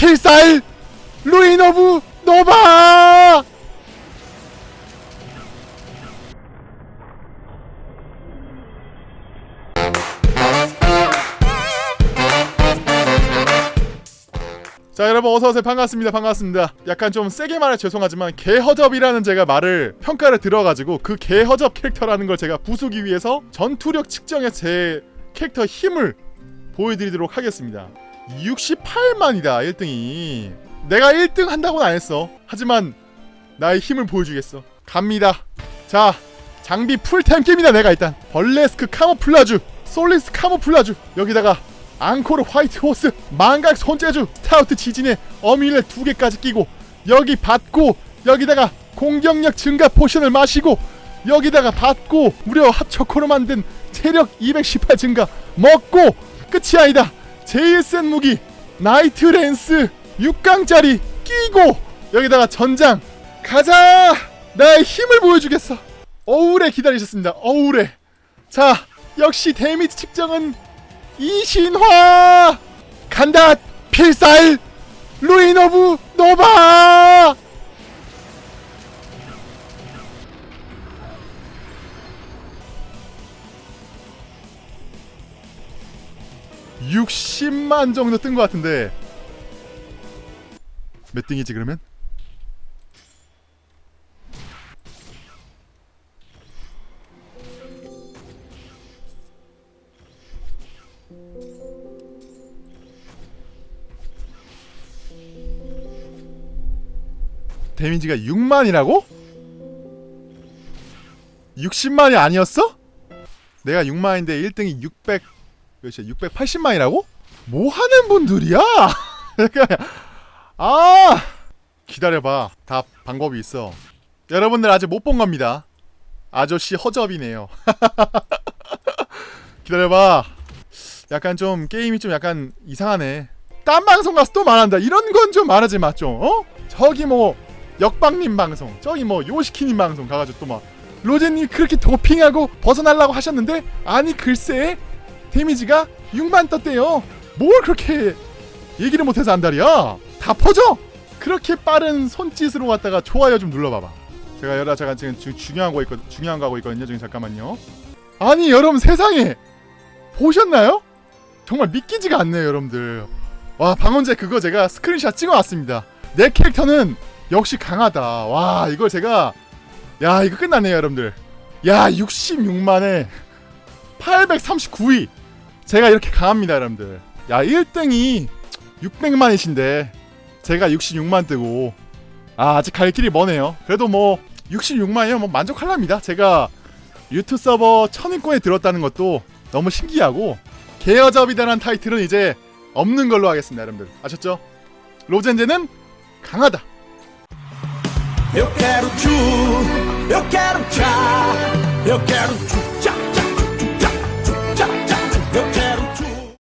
필살 Ruin of Nova! 자 여러분 어서오세요. 반갑습니다. 반갑습니다. 약간 좀 세게 말해 죄송하지만 개허접이라는 제가 말을 평가를 들어가지고 그 개허접 캐릭터라는 걸 제가 부수기 위해서 전투력 측정에 제 캐릭터 힘을 보여드리도록 하겠습니다 68만이다 1등이. 내가 1등 한다고는 안 했어. 하지만 나의 힘을 보여주겠어. 갑니다. 자 장비 풀템 깁니다 내가 일단. 벌레스크 카모플라주 솔리스 카모플라주. 여기다가 앙코르 화이트 호스 망각 손재주 스타우트 지진에 어밀레 두 개까지 끼고 여기 받고 여기다가 공격력 증가 포션을 마시고 여기다가 받고 무려 핫초코로 만든 체력 218 증가 먹고 끝이 아니다 제일 센 무기 Knight Lance 6강짜리 끼고 여기다가 전장 가자! 나의 힘을 보여주겠어! 오래 기다리셨습니다 오래 자 역시 데미지 측정은 이신화! 간다! 필살! Ruin of Nova (60만) 정도 뜬 것 같은데 몇 등이지 그러면? 데미지가 6만이라고? 60만이 아니었어? 내가 6만인데 1등이 600 몇이야? 680만이라고? 뭐 하는 분들이야? 아 기다려봐. 다 방법이 있어. 여러분들 아직 못 본 겁니다. 아저씨 허접이네요. 기다려봐. 약간 좀 게임이 좀 약간 이상하네. 딴 방송 가서 또 말한다. 이런 건 좀 말하지 마좀 어? 저기 뭐 역방님 방송 저기 뭐 요시키님 방송 가가지고 또 막 로제님 그렇게 도핑하고 벗어나려고 하셨는데? 아니 글쎄 데미지가 6만 떴대요. 뭘 그렇게 얘기를 못해서 안달이야? 다 퍼져! 그렇게 빠른 손짓으로 왔다가 좋아요 좀 눌러봐봐. 제가 여러 잠깐 지금 주, 중요한 거 있거 중요한 거 하고 있거든요 지금 잠깐만요. 아니 여러분 세상에! 보셨나요? 정말 믿기지가 않네요 여러분들. 와 방언제 그거 제가 스크린샷 찍어왔습니다. 내 캐릭터는 역시 강하다. 와 이걸 제가 야 이거 끝났네요 여러분들. 야 66만에 839위 제가 이렇게 강합니다 여러분들. 야 1등이 600만이신데 제가 66만 뜨고 아 아직 갈 길이 머네요. 그래도 뭐 66만이면 뭐 만족할랍니다. 제가 유튜 서버 천인권에 들었다는 것도 너무 신기하고 개여접이다라는 타이틀은 이제 없는 걸로 하겠습니다 여러분들. 아셨죠? 로젠제는 강하다